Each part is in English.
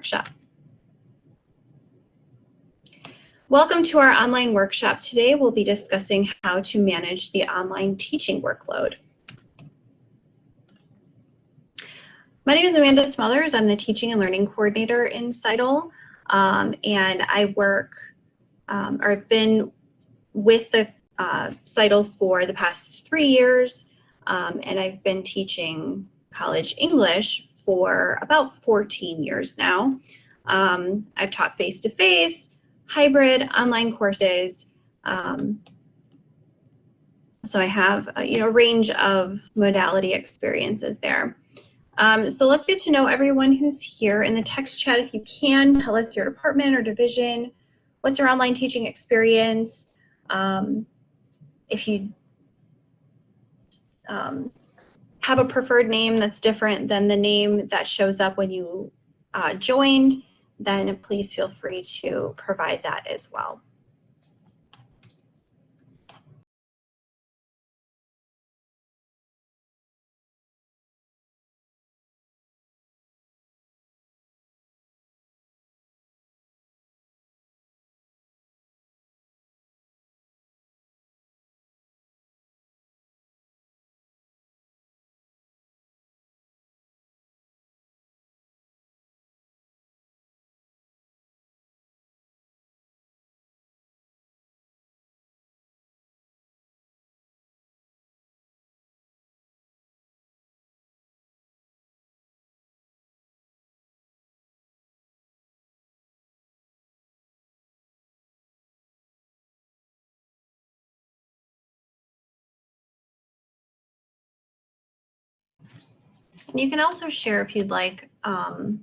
workshop. Welcome to our online workshop. Today we'll be discussing how to manage the online teaching workload. My name is Amanda Smothers. I'm the Teaching and Learning Coordinator in CITL, um, and I work, um, or I've been with the uh, for the past three years, um, and I've been teaching college English for about 14 years now. Um, I've taught face-to-face, -face, hybrid, online courses. Um, so I have a, you know, a range of modality experiences there. Um, so let's get to know everyone who's here in the text chat. If you can, tell us your department or division. What's your online teaching experience? Um, if you um, have a preferred name that's different than the name that shows up when you uh, joined, then please feel free to provide that as well. And you can also share if you'd like um,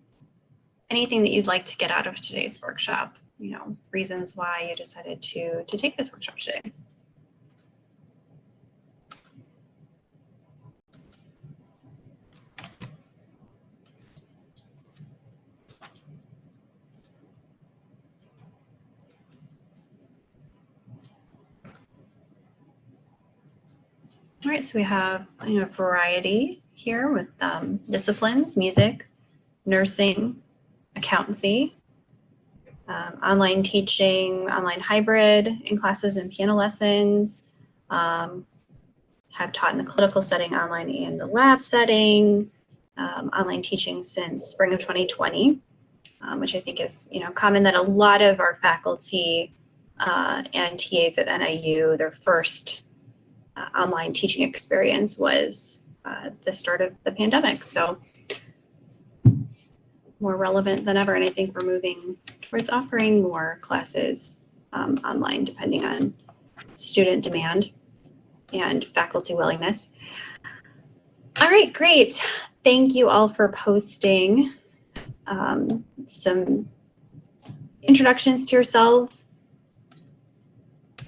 anything that you'd like to get out of today's workshop, you know, reasons why you decided to, to take this workshop today. All right, so we have you know, variety here with um, disciplines, music, nursing, accountancy, um, online teaching, online hybrid in classes and piano lessons, um, have taught in the clinical setting, online and the lab setting, um, online teaching since spring of 2020, um, which I think is you know common that a lot of our faculty uh, and TAs at NIU, their first uh, online teaching experience was uh, the start of the pandemic. So more relevant than ever. And I think we're moving towards offering more classes um, online depending on student demand and faculty willingness. All right, great. Thank you all for posting um, some introductions to yourselves.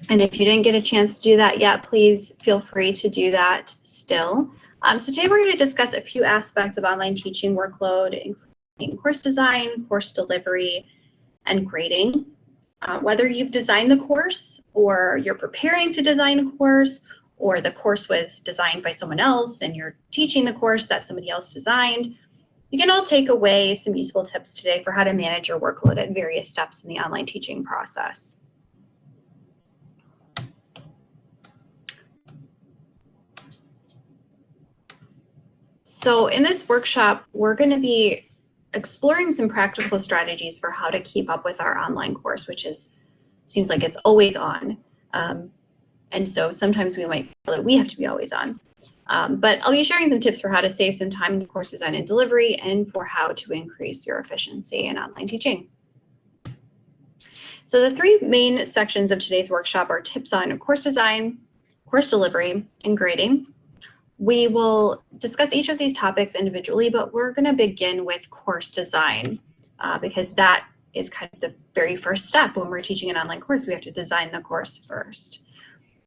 And if you didn't get a chance to do that yet, please feel free to do that still. Um, so today we're going to discuss a few aspects of online teaching workload, including course design, course delivery, and grading. Uh, whether you've designed the course or you're preparing to design a course or the course was designed by someone else and you're teaching the course that somebody else designed, you can all take away some useful tips today for how to manage your workload at various steps in the online teaching process. So in this workshop, we're going to be exploring some practical strategies for how to keep up with our online course, which is seems like it's always on. Um, and so sometimes we might feel that we have to be always on. Um, but I'll be sharing some tips for how to save some time in course design and delivery and for how to increase your efficiency in online teaching. So the three main sections of today's workshop are tips on course design, course delivery, and grading. We will discuss each of these topics individually, but we're going to begin with course design uh, because that is kind of the very first step when we're teaching an online course. We have to design the course first.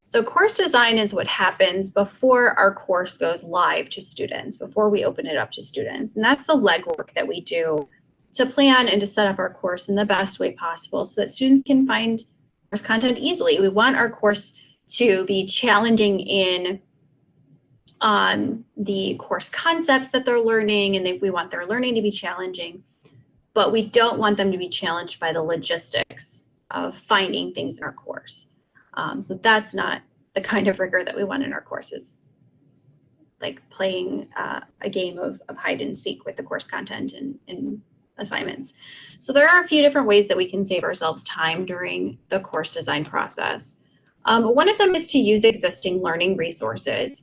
So course design is what happens before our course goes live to students, before we open it up to students. And that's the legwork that we do to plan and to set up our course in the best way possible so that students can find course content easily. We want our course to be challenging in on the course concepts that they're learning and they, we want their learning to be challenging. but we don't want them to be challenged by the logistics of finding things in our course. Um, so that's not the kind of rigor that we want in our courses, like playing uh, a game of, of hide and seek with the course content and, and assignments. So there are a few different ways that we can save ourselves time during the course design process. Um, one of them is to use existing learning resources.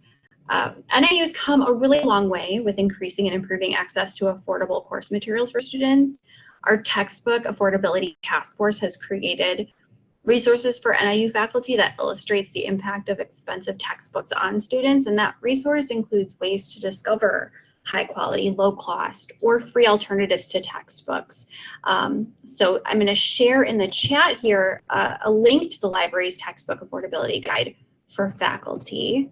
Uh, NIU's come a really long way with increasing and improving access to affordable course materials for students. Our textbook affordability task force has created resources for NIU faculty that illustrates the impact of expensive textbooks on students, and that resource includes ways to discover high quality, low cost, or free alternatives to textbooks. Um, so I'm going to share in the chat here uh, a link to the library's textbook affordability guide for faculty.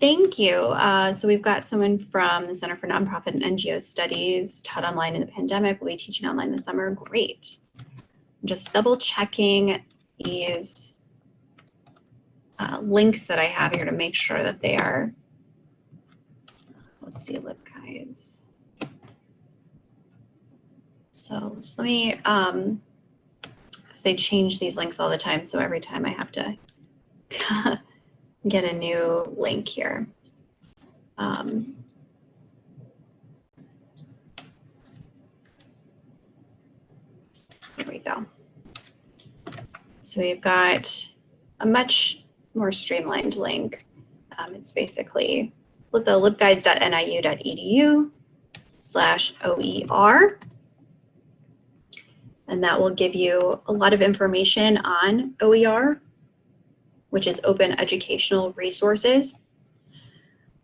Thank you. Uh, so we've got someone from the Center for Nonprofit and NGO Studies, taught online in the pandemic, will be teaching online this summer. Great. I'm just double checking these uh, links that I have here to make sure that they are, let's see, LibGuides. So, so let me, um, they change these links all the time, so every time I have to get a new link here. Um, here we go. So we've got a much more streamlined link. Um, it's basically the libguides.niu.edu slash OER. And that will give you a lot of information on OER, which is Open Educational Resources.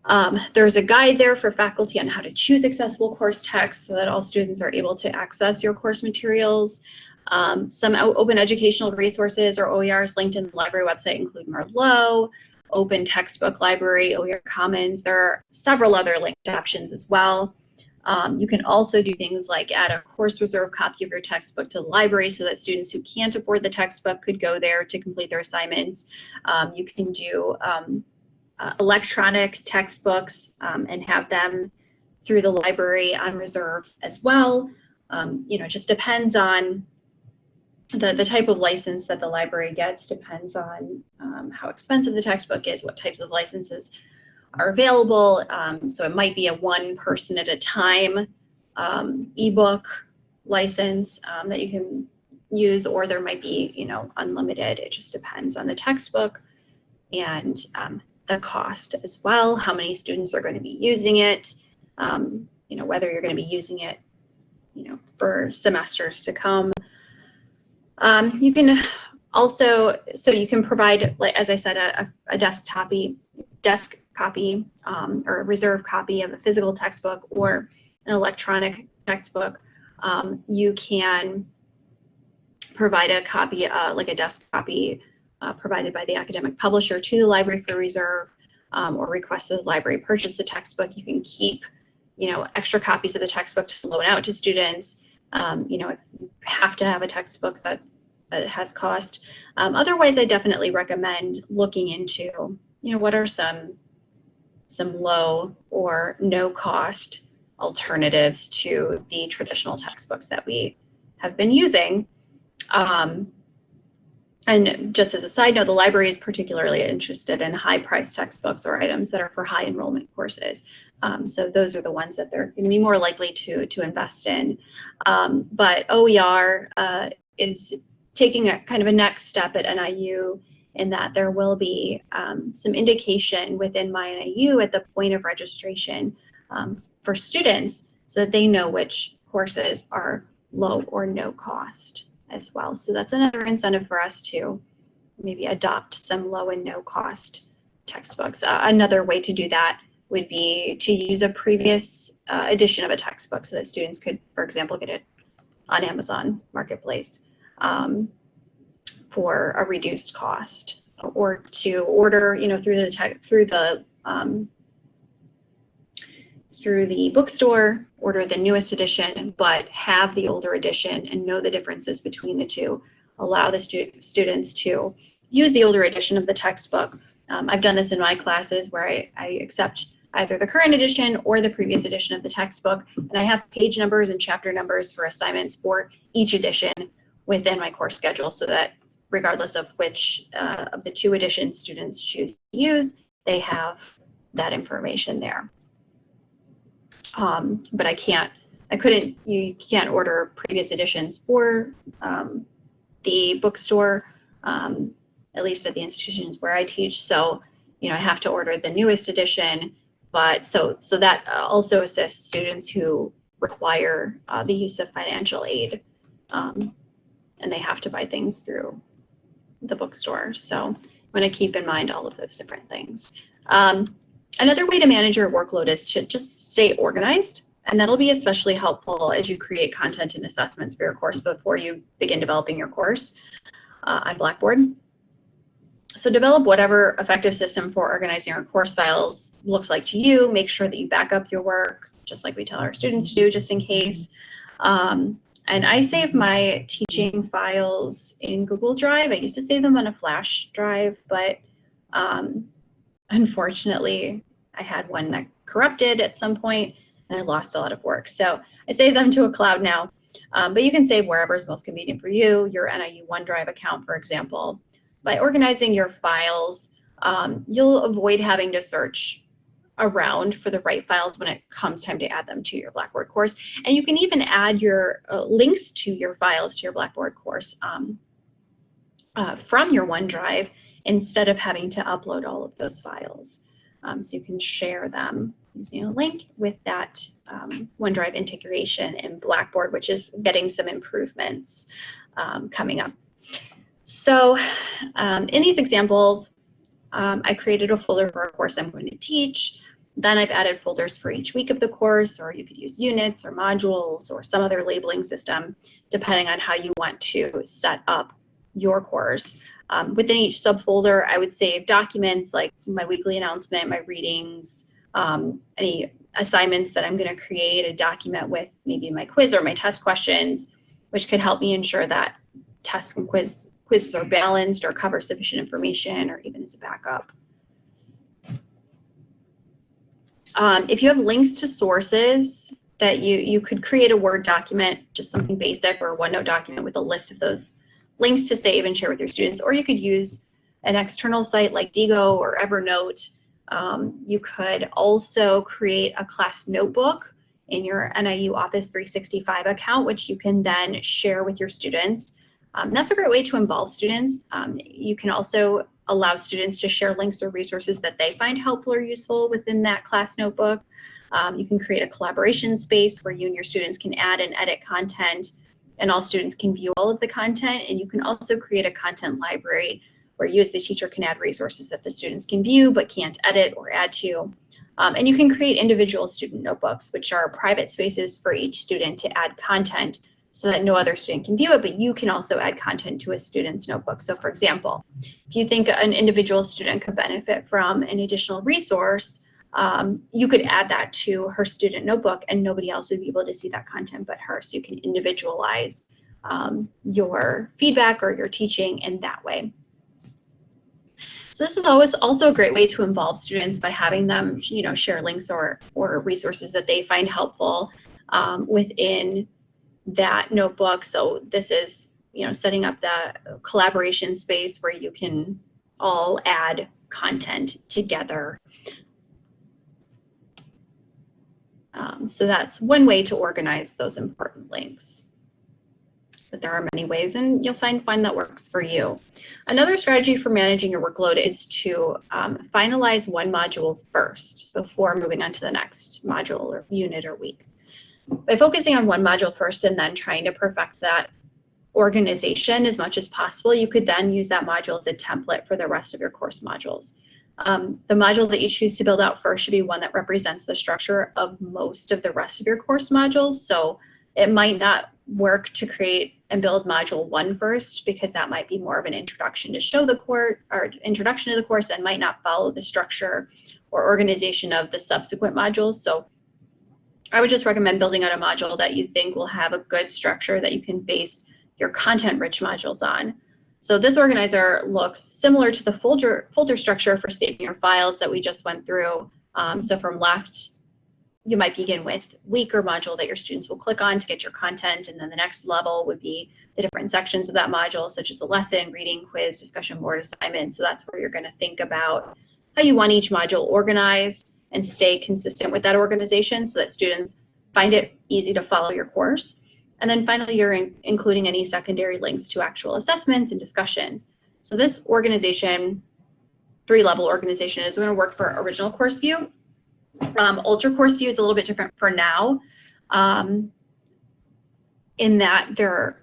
Um, there's a guide there for faculty on how to choose accessible course text so that all students are able to access your course materials. Um, some open educational resources or OERs linked in the library website include Merlot, Open Textbook Library, OER Commons. There are several other linked options as well. Um, you can also do things like add a course reserve copy of your textbook to the library so that students who can't afford the textbook could go there to complete their assignments. Um, you can do um, uh, electronic textbooks um, and have them through the library on reserve as well. Um, you know, it just depends on the, the type of license that the library gets depends on um, how expensive the textbook is, what types of licenses are available. Um, so it might be a one person at a time um, ebook license um, that you can use, or there might be, you know, unlimited. It just depends on the textbook and um, the cost as well, how many students are going to be using it, um, you know, whether you're going to be using it, you know, for semesters to come. Um, you can also, so you can provide, like as I said, a, a desk copy, desk copy um, or a reserve copy of a physical textbook or an electronic textbook. Um, you can provide a copy, uh, like a desk copy uh, provided by the academic publisher to the library for reserve um, or request that the library purchase the textbook. You can keep, you know, extra copies of the textbook to loan out to students. Um, you know, if you have to have a textbook that, that has cost. Um, otherwise, I definitely recommend looking into, you know, what are some some low or no cost alternatives to the traditional textbooks that we have been using. Um, and just as a side note, the library is particularly interested in high price textbooks or items that are for high enrollment courses. Um, so those are the ones that they're going to be more likely to, to invest in. Um, but OER uh, is taking a kind of a next step at NIU in that there will be um, some indication within MyNIU at the point of registration um, for students so that they know which courses are low or no cost as well. So that's another incentive for us to maybe adopt some low and no cost textbooks. Uh, another way to do that would be to use a previous uh, edition of a textbook so that students could, for example, get it on Amazon Marketplace um, for a reduced cost or to order, you know, through the tech, through the um, through the bookstore, order the newest edition, but have the older edition and know the differences between the two. Allow the stu students to use the older edition of the textbook. Um, I've done this in my classes where I, I accept either the current edition or the previous edition of the textbook. And I have page numbers and chapter numbers for assignments for each edition within my course schedule so that regardless of which uh, of the two editions students choose to use, they have that information there. Um, but I can't, I couldn't, you can't order previous editions for um, the bookstore, um, at least at the institutions where I teach. So, you know, I have to order the newest edition, but so, so that also assists students who require uh, the use of financial aid um, and they have to buy things through the bookstore. So I want to keep in mind all of those different things. Um, another way to manage your workload is to just stay organized. And that'll be especially helpful as you create content and assessments for your course before you begin developing your course uh, on Blackboard. So develop whatever effective system for organizing your course files looks like to you. Make sure that you back up your work, just like we tell our students to do, just in case. Um, and I save my teaching files in Google Drive. I used to save them on a flash drive, but um, unfortunately, I had one that corrupted at some point and I lost a lot of work. So I save them to a cloud now. Um, but you can save wherever is most convenient for you, your NIU OneDrive account, for example. By organizing your files, um, you'll avoid having to search around for the right files when it comes time to add them to your Blackboard course. And you can even add your uh, links to your files to your Blackboard course um, uh, from your OneDrive instead of having to upload all of those files. Um, so you can share them using a link with that um, OneDrive integration in Blackboard, which is getting some improvements um, coming up. So um, in these examples, um, I created a folder for a course I'm going to teach. Then I've added folders for each week of the course, or you could use units or modules or some other labeling system, depending on how you want to set up your course. Um, within each subfolder, I would save documents like my weekly announcement, my readings, um, any assignments that I'm going to create, a document with maybe my quiz or my test questions, which could help me ensure that tests and quiz, quizzes are balanced or cover sufficient information or even as a backup. Um, if you have links to sources that you, you could create a Word document, just something basic, or a OneNote document with a list of those links to save and share with your students, or you could use an external site like Diigo or Evernote. Um, you could also create a class notebook in your NIU Office 365 account, which you can then share with your students. Um, that's a great way to involve students. Um, you can also allow students to share links or resources that they find helpful or useful within that class notebook. Um, you can create a collaboration space where you and your students can add and edit content and all students can view all of the content. And you can also create a content library where you as the teacher can add resources that the students can view but can't edit or add to. Um, and you can create individual student notebooks, which are private spaces for each student to add content so that no other student can view it, but you can also add content to a student's notebook. So for example, if you think an individual student could benefit from an additional resource, um, you could add that to her student notebook and nobody else would be able to see that content but her. So you can individualize um, your feedback or your teaching in that way. So this is always also a great way to involve students by having them, you know, share links or, or resources that they find helpful um, within that notebook. So this is, you know, setting up the collaboration space where you can all add content together Um, so that's one way to organize those important links. But there are many ways and you'll find one that works for you. Another strategy for managing your workload is to um, finalize one module first before moving on to the next module or unit or week. By focusing on one module first and then trying to perfect that organization as much as possible, you could then use that module as a template for the rest of your course modules. Um, the module that you choose to build out first should be one that represents the structure of most of the rest of your course modules. So it might not work to create and build module one first because that might be more of an introduction to show the course or introduction to the course and might not follow the structure or organization of the subsequent modules. So I would just recommend building out a module that you think will have a good structure that you can base your content rich modules on. So this organizer looks similar to the folder, folder structure for saving your files that we just went through Um, so from left, you might begin with week or module that your students will click on to get your content, and then the next level would be the different sections of that module, such as a lesson, reading, quiz, discussion board, assignment. So that's where you're going to think about how you want each module organized and stay consistent with that organization so that students find it easy to follow your course. And then finally, you're in, including any secondary links to actual assessments and discussions. So this organization, three-level organization, is going to work for original course view. Um, Ultra course view is a little bit different for now um, in that there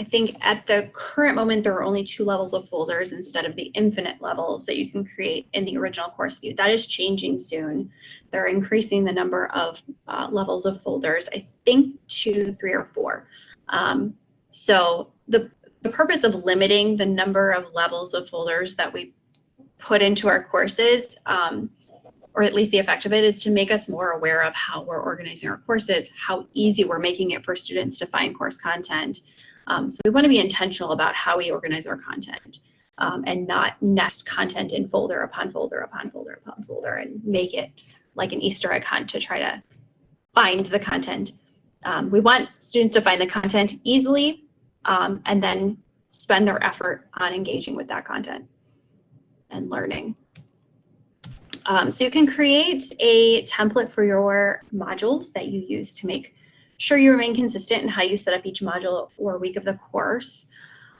I think at the current moment, there are only two levels of folders instead of the infinite levels that you can create in the original course view. That is changing soon. They're increasing the number of uh, levels of folders, I think two, three, or four. Um, so the, the purpose of limiting the number of levels of folders that we put into our courses, um, or at least the effect of it, is to make us more aware of how we're organizing our courses, how easy we're making it for students to find course content, um, so we want to be intentional about how we organize our content um, and not nest content in folder upon folder upon folder upon folder and make it like an Easter egg hunt to try to find the content. Um, we want students to find the content easily um, and then spend their effort on engaging with that content and learning. Um, so you can create a template for your modules that you use to make sure you remain consistent in how you set up each module or week of the course.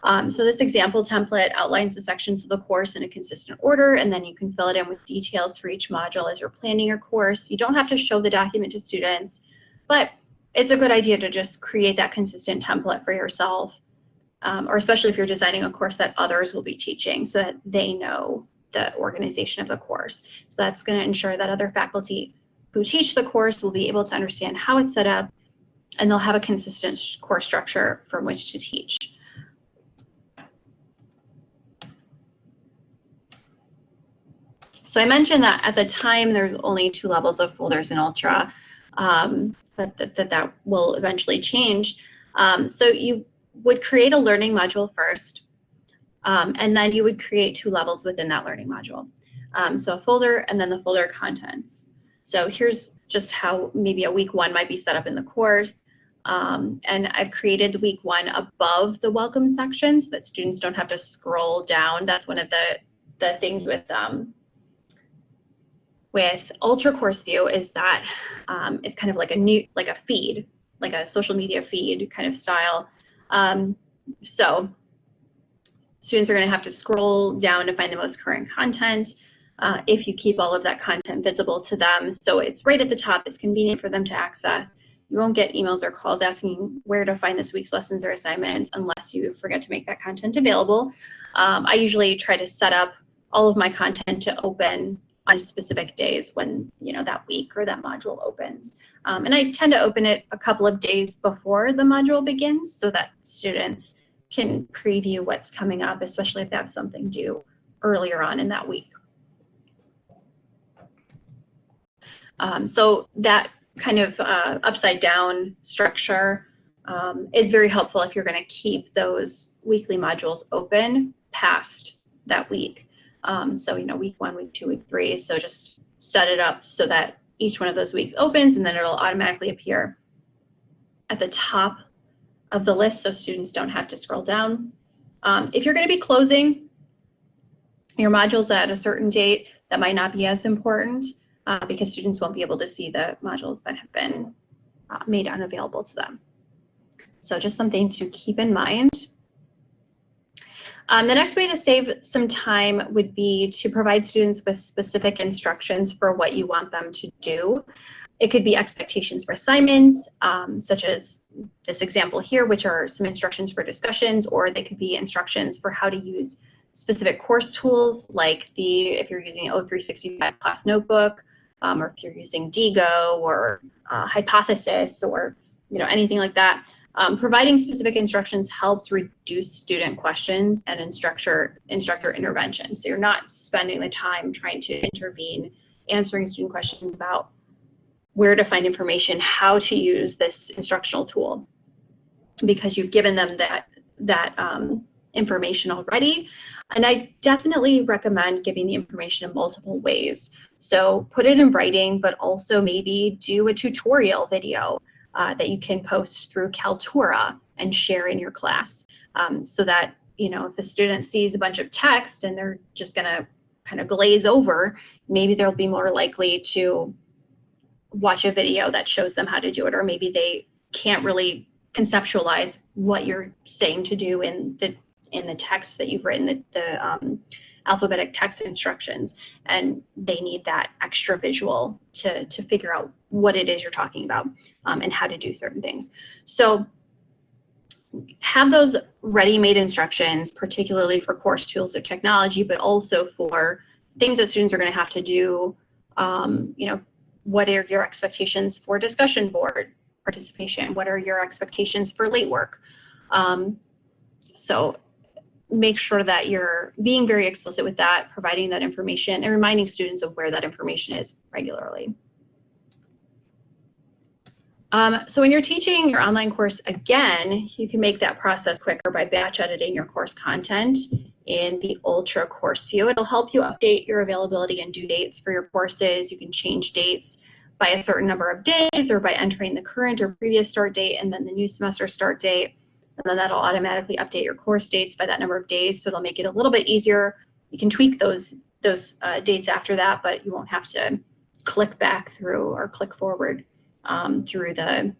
Um, so this example template outlines the sections of the course in a consistent order, and then you can fill it in with details for each module as you're planning your course. You don't have to show the document to students, but it's a good idea to just create that consistent template for yourself, um, or especially if you're designing a course that others will be teaching so that they know the organization of the course. So that's going to ensure that other faculty who teach the course will be able to understand how it's set up and they'll have a consistent course structure from which to teach. So I mentioned that at the time there's only two levels of folders in Ultra, um, but that, that, that will eventually change. Um, so you would create a learning module first, um, and then you would create two levels within that learning module. Um, so a folder and then the folder contents. So here's just how maybe a week one might be set up in the course. Um, and I've created week one above the welcome section so that students don't have to scroll down. That's one of the, the things with um, with Ultra Course View is that um, it's kind of like a new, like a feed, like a social media feed kind of style. Um, so students are going to have to scroll down to find the most current content uh, if you keep all of that content visible to them. So it's right at the top, it's convenient for them to access. You won't get emails or calls asking where to find this week's lessons or assignments unless you forget to make that content available. Um, I usually try to set up all of my content to open on specific days when you know that week or that module opens. Um, and I tend to open it a couple of days before the module begins so that students can preview what's coming up, especially if they have something due earlier on in that week. Um, so that kind of uh, upside down structure um, is very helpful if you're going to keep those weekly modules open past that week. Um, so, you know, week one, week two, week three. So just set it up so that each one of those weeks opens and then it'll automatically appear at the top of the list so students don't have to scroll down. Um, if you're going to be closing your modules at a certain date, that might not be as important uh, because students won't be able to see the modules that have been uh, made unavailable to them. So just something to keep in mind. Um, the next way to save some time would be to provide students with specific instructions for what you want them to do. It could be expectations for assignments, um, such as this example here, which are some instructions for discussions, or they could be instructions for how to use specific course tools, like the if you're using O365 class notebook, um, or if you're using Diigo or uh, Hypothesis or you know anything like that. Um, providing specific instructions helps reduce student questions and instructor instructor intervention. So you're not spending the time trying to intervene, answering student questions about where to find information, how to use this instructional tool, because you've given them that that um, information already. And I definitely recommend giving the information in multiple ways. So put it in writing, but also maybe do a tutorial video uh, that you can post through Kaltura and share in your class um, so that, you know, if the student sees a bunch of text and they're just going to kind of glaze over, maybe they'll be more likely to watch a video that shows them how to do it, or maybe they can't really conceptualize what you're saying to do in the in the text that you've written, the, the um, alphabetic text instructions, and they need that extra visual to, to figure out what it is you're talking about um, and how to do certain things. So have those ready-made instructions, particularly for course tools of technology, but also for things that students are going to have to do. Um, you know, what are your expectations for discussion board participation? What are your expectations for late work? Um, so make sure that you're being very explicit with that, providing that information, and reminding students of where that information is regularly. Um, so when you're teaching your online course again, you can make that process quicker by batch editing your course content in the Ultra Course View. It'll help you update your availability and due dates for your courses. You can change dates by a certain number of days or by entering the current or previous start date and then the new semester start date and then that'll automatically update your course dates by that number of days. So it'll make it a little bit easier. You can tweak those those uh, dates after that, but you won't have to click back through or click forward um, through the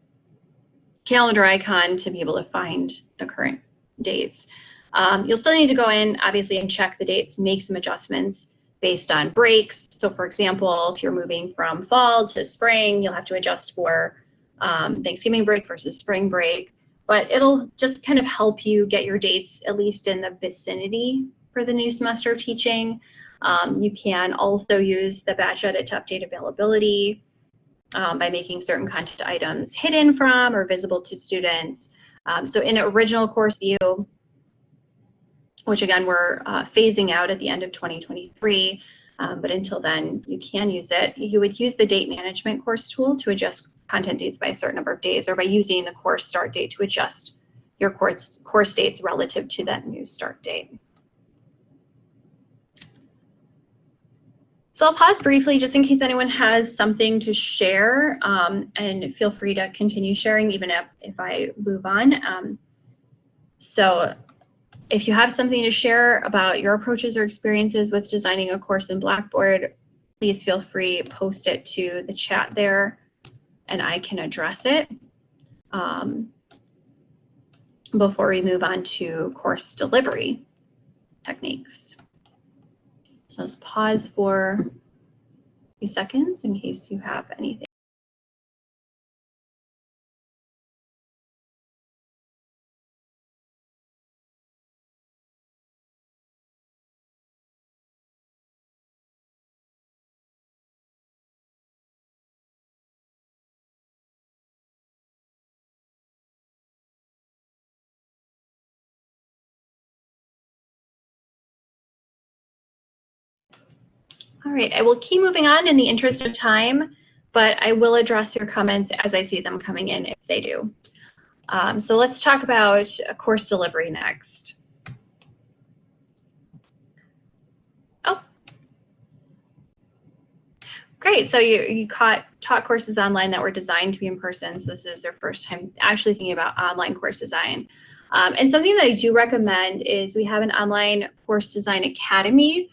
calendar icon to be able to find the current dates. Um, you'll still need to go in, obviously, and check the dates, make some adjustments based on breaks. So for example, if you're moving from fall to spring, you'll have to adjust for um, Thanksgiving break versus spring break but it'll just kind of help you get your dates at least in the vicinity for the new semester of teaching. Um, you can also use the batch edit to update availability um, by making certain content items hidden from or visible to students. Um, so in original course view, which again we're uh, phasing out at the end of 2023, um, but until then you can use it, you would use the date management course tool to adjust content dates by a certain number of days or by using the course start date to adjust your course, course dates relative to that new start date. So I'll pause briefly just in case anyone has something to share um, and feel free to continue sharing even if, if I move on. Um, so if you have something to share about your approaches or experiences with designing a course in Blackboard, please feel free to post it to the chat there and I can address it um, before we move on to course delivery techniques. So just pause for a few seconds in case you have anything. All right, I will keep moving on in the interest of time, but I will address your comments as I see them coming in if they do. Um, so let's talk about course delivery next. Oh, great. So you, you caught, taught courses online that were designed to be in person. So this is their first time actually thinking about online course design. Um, and something that I do recommend is we have an online course design academy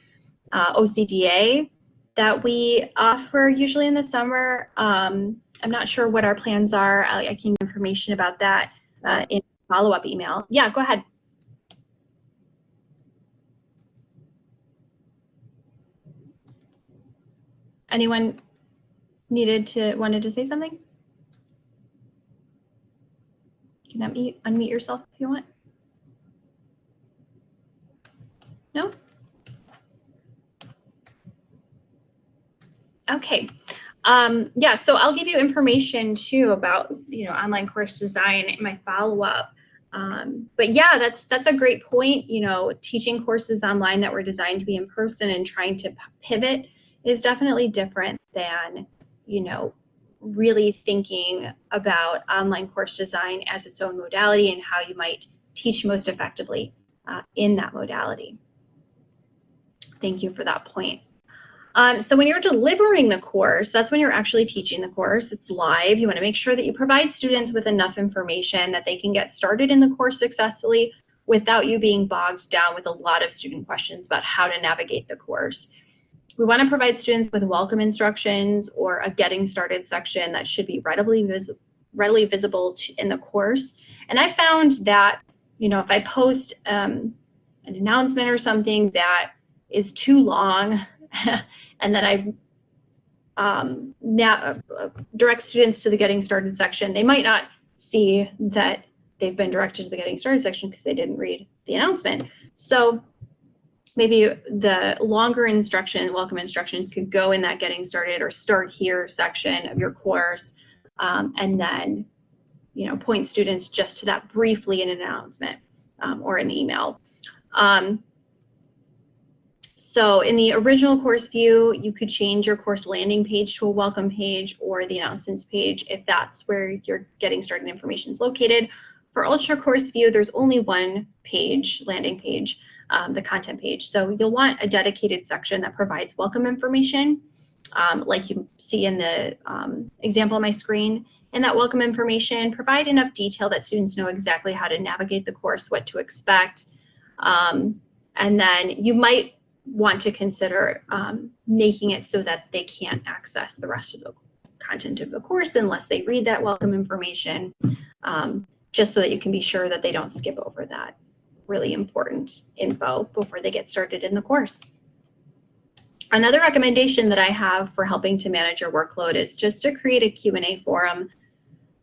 uh, OCDA that we offer usually in the summer. Um, I'm not sure what our plans are. I, I can give information about that uh, in follow-up email. Yeah, go ahead. Anyone needed to wanted to say something? You can unmute, unmute yourself if you want. No? Okay. Um, yeah, so I'll give you information too about you know online course design in my follow-up. Um, but yeah, that's that's a great point. You know, teaching courses online that were designed to be in person and trying to pivot is definitely different than you know really thinking about online course design as its own modality and how you might teach most effectively uh, in that modality. Thank you for that point. Um, so when you're delivering the course, that's when you're actually teaching the course. It's live. You want to make sure that you provide students with enough information that they can get started in the course successfully without you being bogged down with a lot of student questions about how to navigate the course. We want to provide students with welcome instructions or a getting started section that should be readily, vis readily visible to, in the course. And I found that, you know, if I post um, an announcement or something that is too long and then I um, now, uh, direct students to the getting started section, they might not see that they've been directed to the getting started section because they didn't read the announcement. So maybe the longer instruction, welcome instructions could go in that getting started or start here section of your course um, and then you know point students just to that briefly in an announcement um, or an email. Um, so in the original course view, you could change your course landing page to a welcome page or the announcements page if that's where your getting started information is located. For Ultra Course View, there's only one page, landing page, um, the content page. So you'll want a dedicated section that provides welcome information, um, like you see in the um, example on my screen. And that welcome information, provide enough detail that students know exactly how to navigate the course, what to expect. Um, and then you might want to consider um, making it so that they can't access the rest of the content of the course unless they read that welcome information, um, just so that you can be sure that they don't skip over that really important info before they get started in the course. Another recommendation that I have for helping to manage your workload is just to create a Q&A forum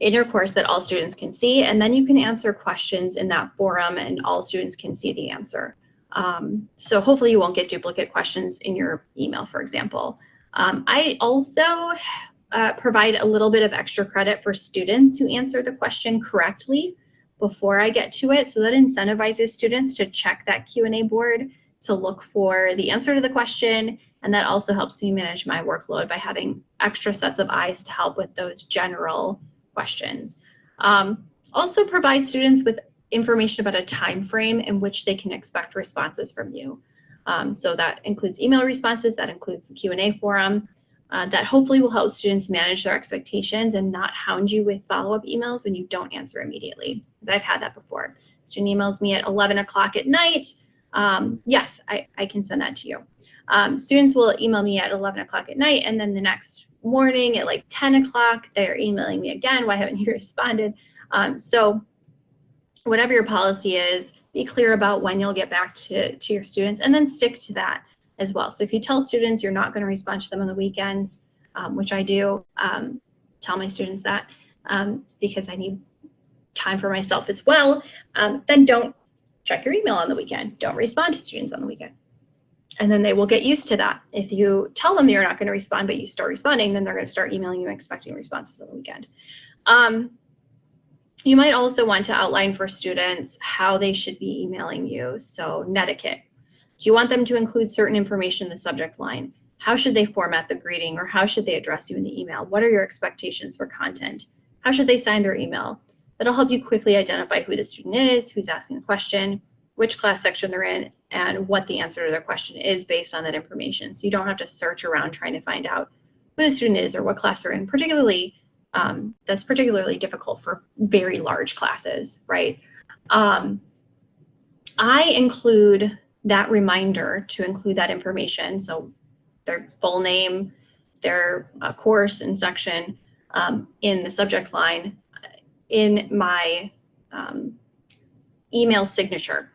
in your course that all students can see, and then you can answer questions in that forum and all students can see the answer. Um, so hopefully you won't get duplicate questions in your email, for example. Um, I also uh, provide a little bit of extra credit for students who answer the question correctly before I get to it. So that incentivizes students to check that Q&A board to look for the answer to the question. And that also helps me manage my workload by having extra sets of eyes to help with those general questions. Um, also provide students with information about a time frame in which they can expect responses from you. Um, so that includes email responses, that includes the Q&A forum, uh, that hopefully will help students manage their expectations and not hound you with follow-up emails when you don't answer immediately, because I've had that before. Student emails me at 11 o'clock at night. Um, yes, I, I can send that to you. Um, students will email me at 11 o'clock at night, and then the next morning at like 10 o'clock, they're emailing me again. Why haven't you responded? Um, so whatever your policy is, be clear about when you'll get back to, to your students and then stick to that as well. So if you tell students you're not going to respond to them on the weekends, um, which I do, um, tell my students that um, because I need time for myself as well, um, then don't check your email on the weekend. Don't respond to students on the weekend. And then they will get used to that. If you tell them you're not going to respond, but you start responding, then they're going to start emailing you expecting responses on the weekend. You might also want to outline for students how they should be emailing you. So netiquette. Do you want them to include certain information in the subject line? How should they format the greeting or how should they address you in the email? What are your expectations for content? How should they sign their email? That'll help you quickly identify who the student is, who's asking the question, which class section they're in, and what the answer to their question is based on that information. So you don't have to search around trying to find out who the student is or what class they're in, particularly um, that's particularly difficult for very large classes, right? Um, I include that reminder to include that information, so their full name, their uh, course and section um, in the subject line in my um, email signature,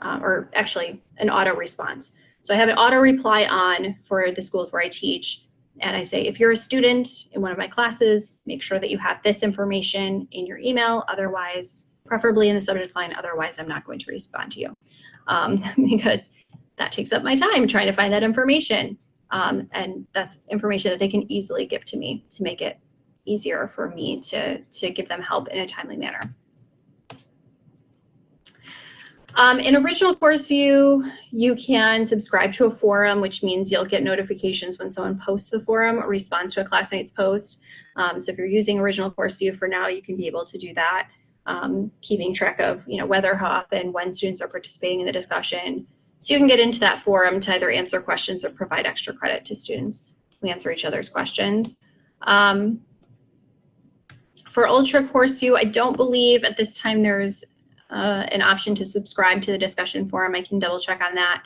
uh, or actually an auto response. So I have an auto reply on for the schools where I teach and I say, if you're a student in one of my classes, make sure that you have this information in your email, otherwise, preferably in the subject line, otherwise I'm not going to respond to you. Um, because that takes up my time trying to find that information. Um, and that's information that they can easily give to me to make it easier for me to, to give them help in a timely manner. Um, in original course view, you can subscribe to a forum, which means you'll get notifications when someone posts the forum or responds to a classmate's post. Um, so if you're using original course view for now, you can be able to do that. um, keeping track of you know whether, how often, when students are participating in the discussion. So you can get into that forum to either answer questions or provide extra credit to students who answer each other's questions. Um, for Ultra Course View, I don't believe at this time there's uh, an option to subscribe to the discussion forum. I can double check on that.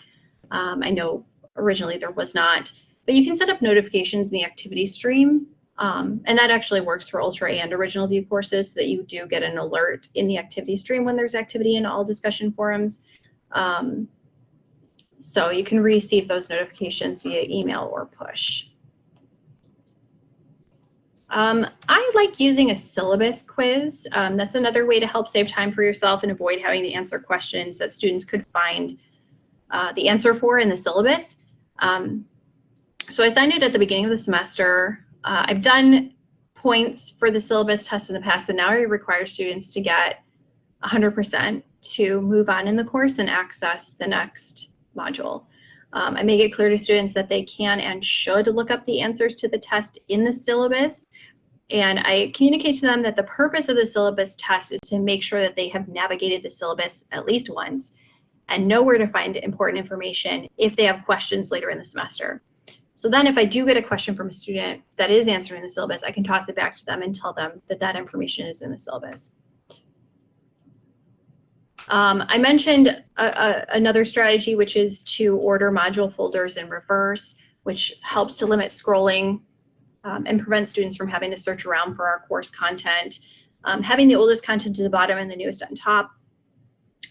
Um, I know originally there was not, but you can set up notifications in the activity stream. Um, and that actually works for Ultra and Original View courses so that you do get an alert in the activity stream when there's activity in all discussion forums. Um, so you can receive those notifications via email or push. Um, I like using a syllabus quiz. Um, that's another way to help save time for yourself and avoid having to answer questions that students could find uh, the answer for in the syllabus. Um, so I signed it at the beginning of the semester. Uh, I've done points for the syllabus test in the past, but now I require students to get 100% to move on in the course and access the next module. Um, I make it clear to students that they can and should look up the answers to the test in the syllabus. And I communicate to them that the purpose of the syllabus test is to make sure that they have navigated the syllabus at least once and know where to find important information if they have questions later in the semester. So then if I do get a question from a student that is answering the syllabus, I can toss it back to them and tell them that that information is in the syllabus. Um, I mentioned a, a, another strategy, which is to order module folders in reverse, which helps to limit scrolling um, and prevent students from having to search around for our course content. Um, having the oldest content to the bottom and the newest on top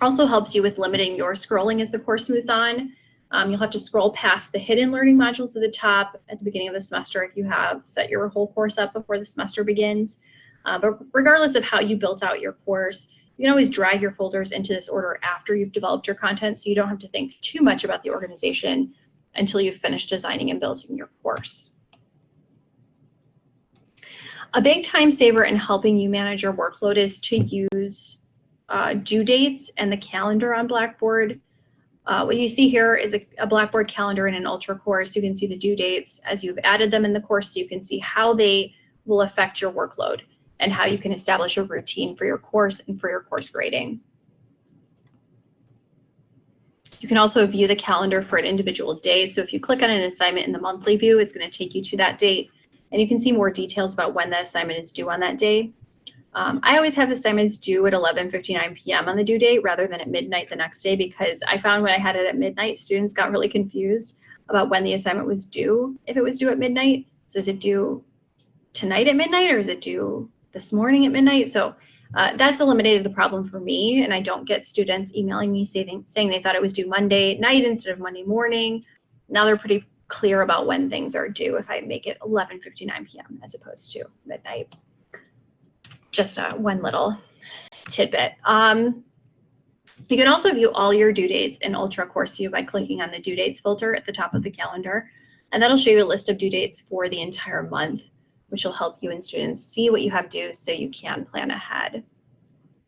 also helps you with limiting your scrolling as the course moves on. Um, you'll have to scroll past the hidden learning modules at the top at the beginning of the semester if you have set your whole course up before the semester begins. Uh, but regardless of how you built out your course, you can always drag your folders into this order after you've developed your content so you don't have to think too much about the organization until you've finished designing and building your course. A big time saver in helping you manage your workload is to use uh, due dates and the calendar on Blackboard. Uh, what you see here is a, a, Blackboard calendar in an Ultra course. You can see the due dates as you've added them in the course. So you can see how they will affect your workload and how you can establish a routine for your course and for your course grading. You can also view the calendar for an individual day. So if you click on an assignment in the monthly view, it's going to take you to that date. And you can see more details about when the assignment is due on that day. Um, I always have assignments due at 11.59 p.m. on the due date rather than at midnight the next day because I found when I had it at midnight, students got really confused about when the assignment was due, if it was due at midnight. So is it due tonight at midnight or is it due this morning at midnight. So uh, that's eliminated the problem for me, and I don't get students emailing me saying, saying they thought it was due Monday night instead of Monday morning. Now they're pretty clear about when things are due if I make it 11.59 p.m. as opposed to midnight. Just uh, one little tidbit. Um, you can also view all your due dates in Ultra Course View by clicking on the due dates filter at the top of the calendar, and that'll show you a list of due dates for the entire month which will help you and students see what you have due so you can plan ahead.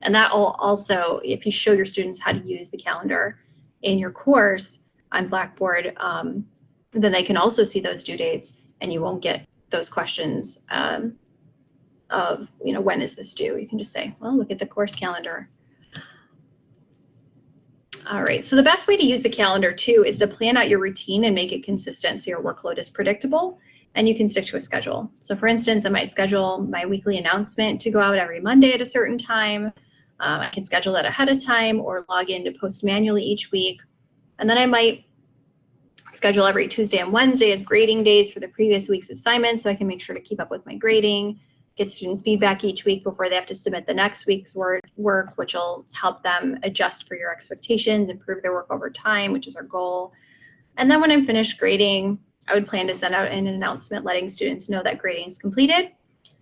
And that will also, if you show your students how to use the calendar in your course on Blackboard, um, then they can also see those due dates and you won't get those questions um, of, you know, when is this due? You can just say, well, look at the course calendar. All right, so the best way to use the calendar too is to plan out your routine and make it consistent so your workload is predictable and you can stick to a schedule. So for instance, I might schedule my weekly announcement to go out every Monday at a certain time. Um, I can schedule that ahead of time or log in to post manually each week. And then I might schedule every Tuesday and Wednesday as grading days for the previous week's assignments so I can make sure to keep up with my grading, get students feedback each week before they have to submit the next week's work, which will help them adjust for your expectations, improve their work over time, which is our goal. And then when I'm finished grading, I would plan to send out an announcement letting students know that grading is completed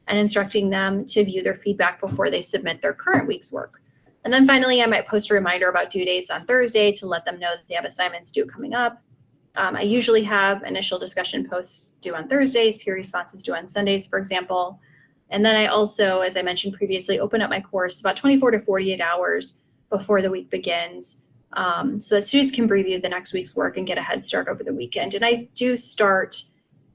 and instructing them to view their feedback before they submit their current week's work. And then finally, I might post a reminder about due dates on Thursday to let them know that they have assignments due coming up. Um, I usually have initial discussion posts due on Thursdays, peer responses due on Sundays, for example. And then I also, as I mentioned previously, open up my course about 24 to 48 hours before the week begins um, so that students can preview the next week's work and get a head start over the weekend. And I do start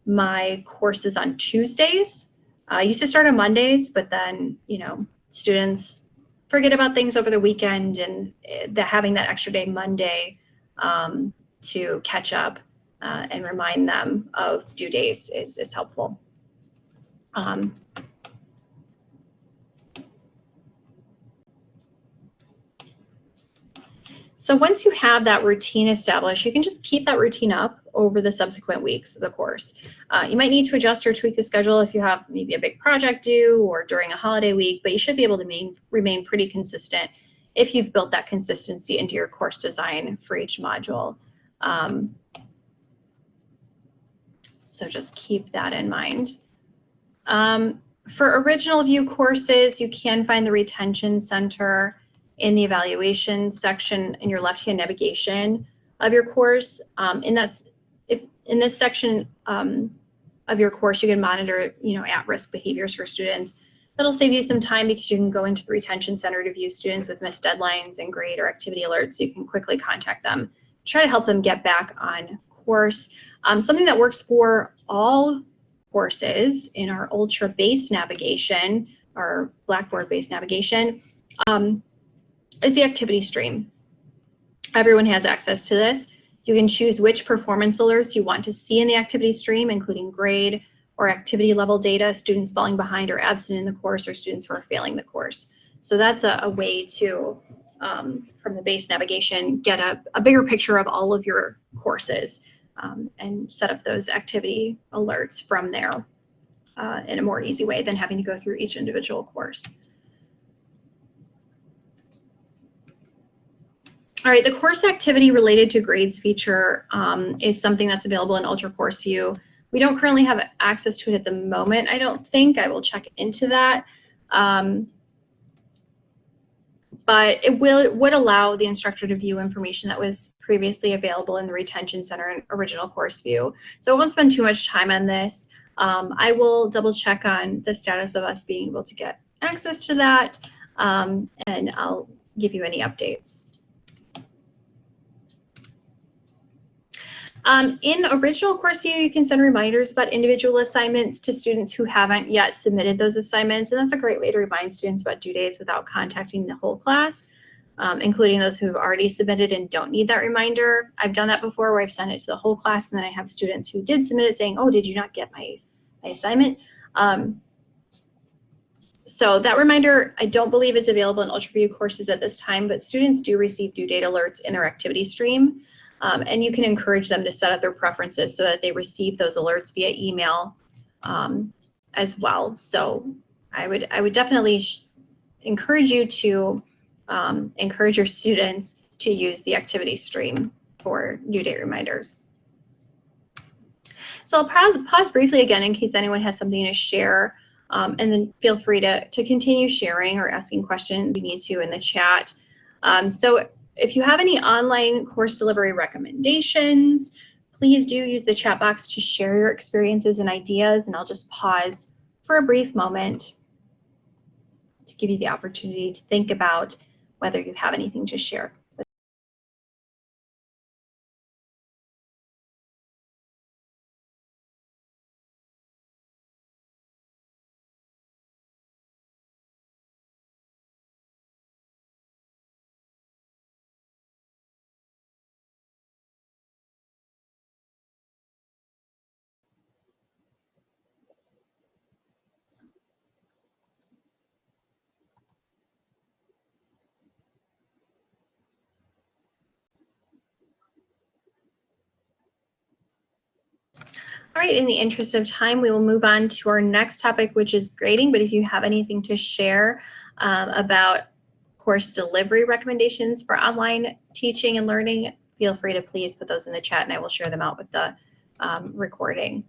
my courses on Tuesdays. I used to start on Mondays, but then, you know, students forget about things over the weekend and uh, the, having that extra day Monday um, to catch up uh, and remind them of due dates is, is helpful. Um, So once you have that routine established, you can just keep that routine up over the subsequent weeks of the course. Uh, you might need to adjust or tweak the schedule if you have maybe a big project due or during a holiday week, but you should be able to main, remain pretty consistent if you've built that consistency into your course design for each module. Um, so just keep that in mind. Um, for original view courses, you can find the retention center in the evaluation section in your left-hand navigation of your course. Um, and that's if in this section um, of your course, you can monitor, you know, at-risk behaviors for students. That'll save you some time because you can go into the retention center to view students with missed deadlines and grade or activity alerts so you can quickly contact them. Try to help them get back on course. Um, something that works for all courses in our ultra-based navigation, our Blackboard-based navigation, um, is the activity stream. Everyone has access to this. You can choose which performance alerts you want to see in the activity stream, including grade or activity level data, students falling behind or absent in the course, or students who are failing the course. So that's a, a way to, um, from the base navigation, get a, a, bigger picture of all of your courses um, and set up those activity alerts from there uh, in a more easy way than having to go through each individual course. All right, the course activity related to grades feature um, is something that's available in Ultra Course View. We don't currently have access to it at the moment, I don't think. I will check into that. Um, but it will it would allow the instructor to view information that was previously available in the retention center and original course view. So I won't spend too much time on this. Um, I will double check on the status of us being able to get access to that, um, and I'll give you any updates. Um, in original course view, you can send reminders about individual assignments to students who haven't yet submitted those assignments, and that's a great way to remind students about due dates without contacting the whole class, um, including those who have already submitted and don't need that reminder. I've done that before where I've sent it to the whole class, and then I have students who did submit it saying, oh, did you not get my, my assignment? Um, so that reminder, I don't believe is available in UltraView courses at this time, but students do receive due date alerts in their activity stream. Um, and you can encourage them to set up their preferences so that they receive those alerts via email um, as well. So I would I would definitely encourage you to um, encourage your students to use the activity stream for due date reminders. So I'll pause, pause briefly again in case anyone has something to share, um, and then feel free to, to continue sharing or asking questions you need to in the chat. Um, so if you have any online course delivery recommendations, please do use the chat box to share your experiences and ideas, and I'll just pause for a brief moment to give you the opportunity to think about whether you have anything to share. All right, in the interest of time, we will move on to our next topic, which is grading. But if you have anything to share um, about course delivery recommendations for online teaching and learning, feel free to please put those in the chat and I will share them out with the um, recording.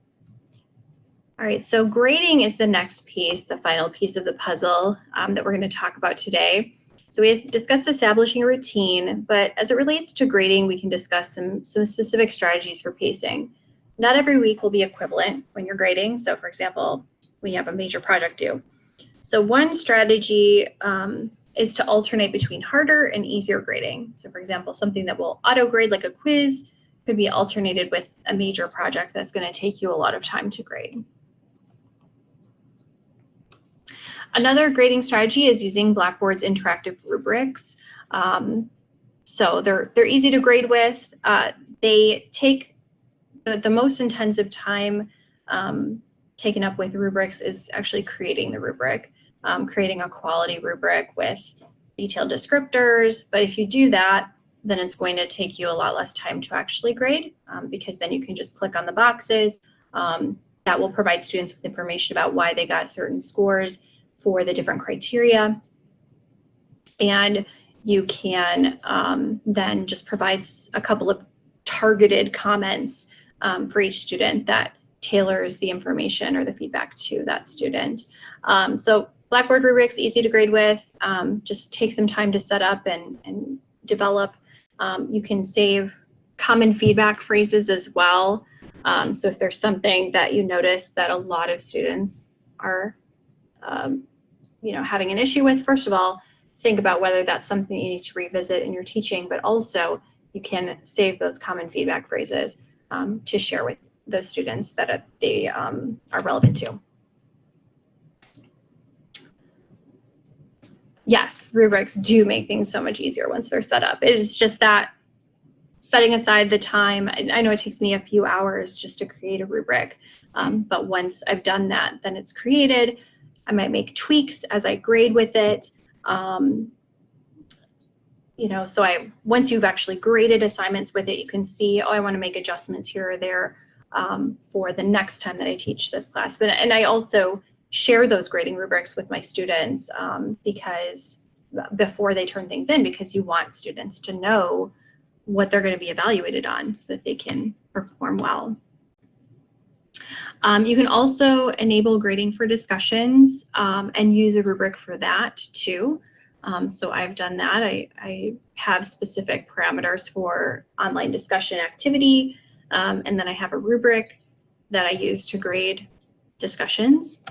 All right, so grading is the next piece, the final piece of the puzzle um, that we're going to talk about today. So we discussed establishing a routine, but as it relates to grading, we can discuss some, some specific strategies for pacing not every week will be equivalent when you're grading. So for example, when you have a major project due. So one strategy um, is to alternate between harder and easier grading. So for example, something that will auto grade like a quiz could be alternated with a major project that's going to take you a lot of time to grade. another grading strategy is using Blackboard's interactive rubrics. Um, so they're they're easy to grade with. Uh, they take the, the most intensive time um, taken up with rubrics is actually creating the rubric, um, creating a quality rubric with detailed descriptors. But if you do that, then it's going to take you a lot less time to actually grade um, because then you can just click on the boxes. Um, that will provide students with information about why they got certain scores for the different criteria. And you can um, then just provide a couple of targeted comments um, for each student that tailors the information or the feedback to that student. Um, so Blackboard rubrics, easy to grade with, um, just take some time to set up and, and develop. Um, you can save common feedback phrases as well. Um, so if there's something that you notice that a lot of students are, um, you know, having an issue with, first of all, think about whether that's something you need to revisit in your teaching, but also you can save those common feedback phrases um, to share with those students that they um, are relevant to. Yes, rubrics do make things so much easier once they're set up. It is just that setting aside the time, I know it takes me a few hours just to create a rubric, um, but once I've done that, then it's created. I might make tweaks as I grade with it. Um, you know, so I once you've actually graded assignments with it, you can see, oh, I want to make adjustments here or there um, for the next time that I teach this class. But and I also share those grading rubrics with my students um, because before they turn things in, because you want students to know what they're going to be evaluated on so that they can perform well. Um, you can also enable grading for discussions um, and use a rubric for that too. Um, so I've done that. I, I, have specific parameters for online discussion activity, um, and then I have a rubric that I use to grade discussions.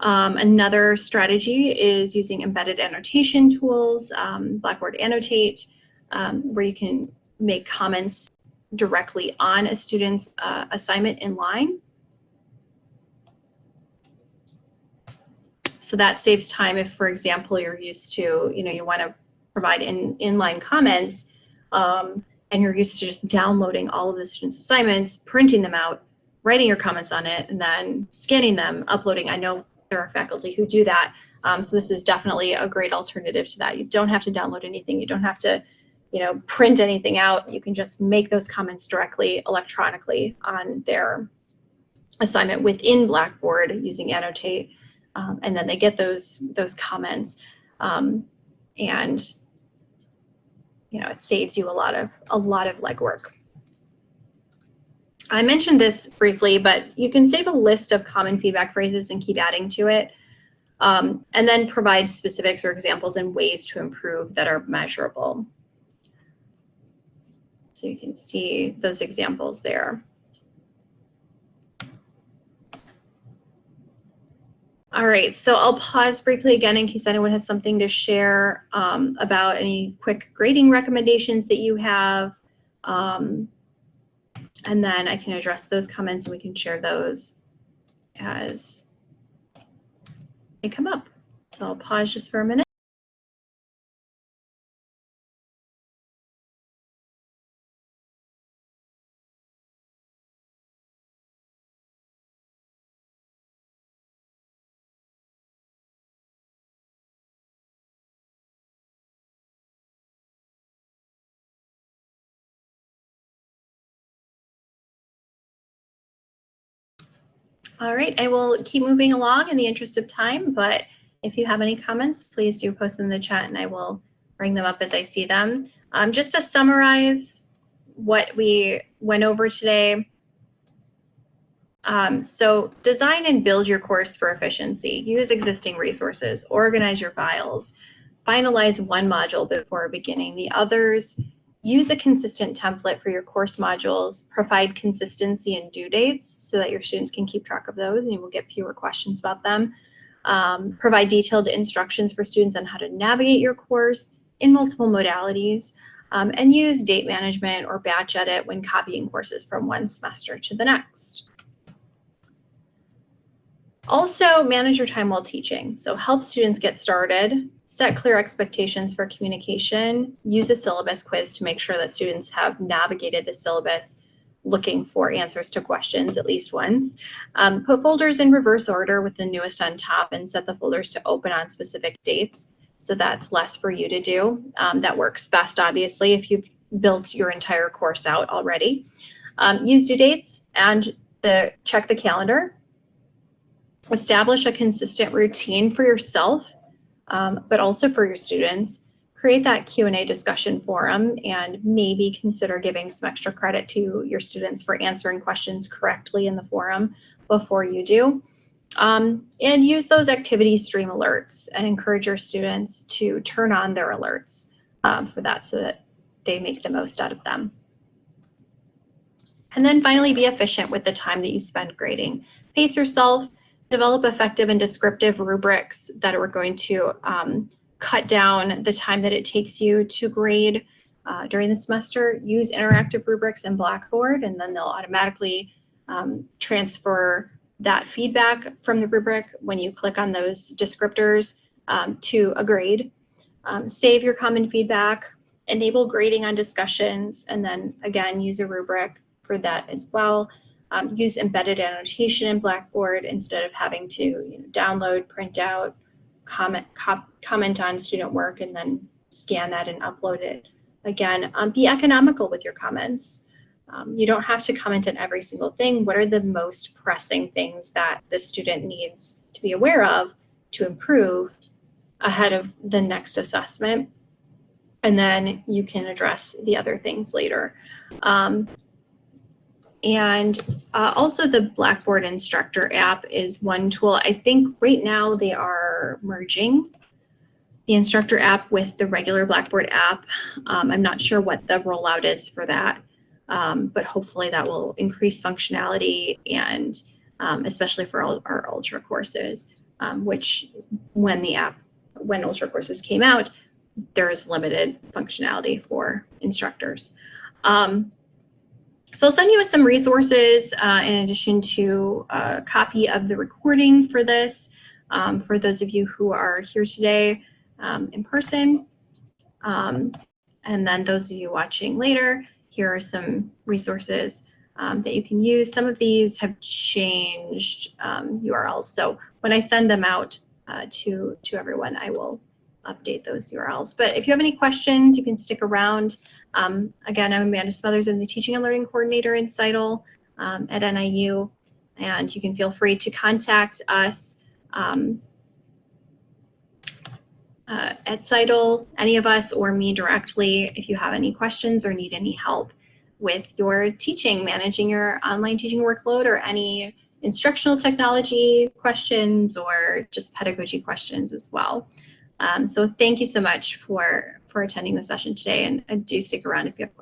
Um, another strategy is using embedded annotation tools, um, Blackboard Annotate, um, where you can make comments directly on a student's uh, assignment in line. So that saves time if, for example, you're used to, you know, you want to provide in inline comments um, and you're used to just downloading all of the students' assignments, printing them out, writing your comments on it, and then scanning them, uploading. I know there are faculty who do that. Um, so this is definitely a great alternative to that. You don't have to download anything. You don't have to, you know, print anything out. You can just make those comments directly electronically on their assignment within Blackboard using Annotate, um, and then they get those those comments, um, and you know, it saves you a lot of a lot of legwork. I mentioned this briefly, but you can save a list of common feedback phrases and keep adding to it, um, and then provide specifics or examples and ways to improve that are measurable. So you can see those examples there. All right, so I'll pause briefly again in case anyone has something to share um, about any quick grading recommendations that you have. Um, and then I can address those comments and we can share those as they come up. So I'll pause just for a minute. All right, I will keep moving along in the interest of time, but if you have any comments, please do post them in the chat and I will bring them up as I see them. Um, just to summarize what we went over today, um, so design and build your course for efficiency. Use existing resources, organize your files, finalize one module before beginning the others, Use a consistent template for your course modules, provide consistency and due dates so that your students can keep track of those and you will get fewer questions about them. Um, provide detailed instructions for students on how to navigate your course in multiple modalities, um, and use date management or batch edit when copying courses from one semester to the next. Also, manage your time while teaching. So help students get started, set clear expectations for communication, use a syllabus quiz to make sure that students have navigated the syllabus looking for answers to questions at least once. Um, put folders in reverse order with the newest on top and set the folders to open on specific dates. So that's less for you to do. Um, that works best, obviously, if you've built your entire course out already. Um, use due dates and the check the calendar. Establish a consistent routine for yourself, um, but also for your students. Create that Q&A discussion forum and maybe consider giving some extra credit to your students for answering questions correctly in the forum before you do. Um, and use those activity stream alerts and encourage your students to turn on their alerts um, for that so that they make the most out of them. And then finally, be efficient with the time that you spend grading. Pace yourself, develop effective and descriptive rubrics that are going to um, cut down the time that it takes you to grade uh, during the semester. Use interactive rubrics in Blackboard, and then they'll automatically um, transfer that feedback from the rubric when you click on those descriptors um, to a grade. Um, save your common feedback, enable grading on discussions, and then again, use a rubric for that as well. Um, use embedded annotation in Blackboard instead of having to you know, download, print out, comment, comment on student work, and then scan that and upload it. Again, um, be economical with your comments. Um, you don't have to comment on every single thing. What are the most pressing things that the student needs to be aware of to improve ahead of the next assessment? And then you can address the other things later. Um, and uh, also the Blackboard Instructor app is one tool. I think right now they are merging the Instructor app with the regular Blackboard app. Um, I'm not sure what the rollout is for that, um, but hopefully that will increase functionality and um, especially for all our Ultra courses, um, which when the app, when Ultra courses came out, there's limited functionality for instructors. Um, so I'll send you some resources uh, in addition to a copy of the recording for this um, for those of you who are here today um, in person. Um, and then those of you watching later, here are some resources um, that you can use. Some of these have changed URLs. Um, so when I send them out uh, to, to everyone, I will update those URLs. But if you have any questions, you can stick around. Um, again, I'm Amanda Smothers. I'm the Teaching and Learning Coordinator in CITL um, at NIU. And you can feel free to contact us um, uh, at CITL, any of us, or me directly if you have any questions or need any help with your teaching, managing your online teaching workload, or any instructional technology questions or just pedagogy questions as well. Um, so thank you so much for, for attending the session today and, and do stick around if you have questions.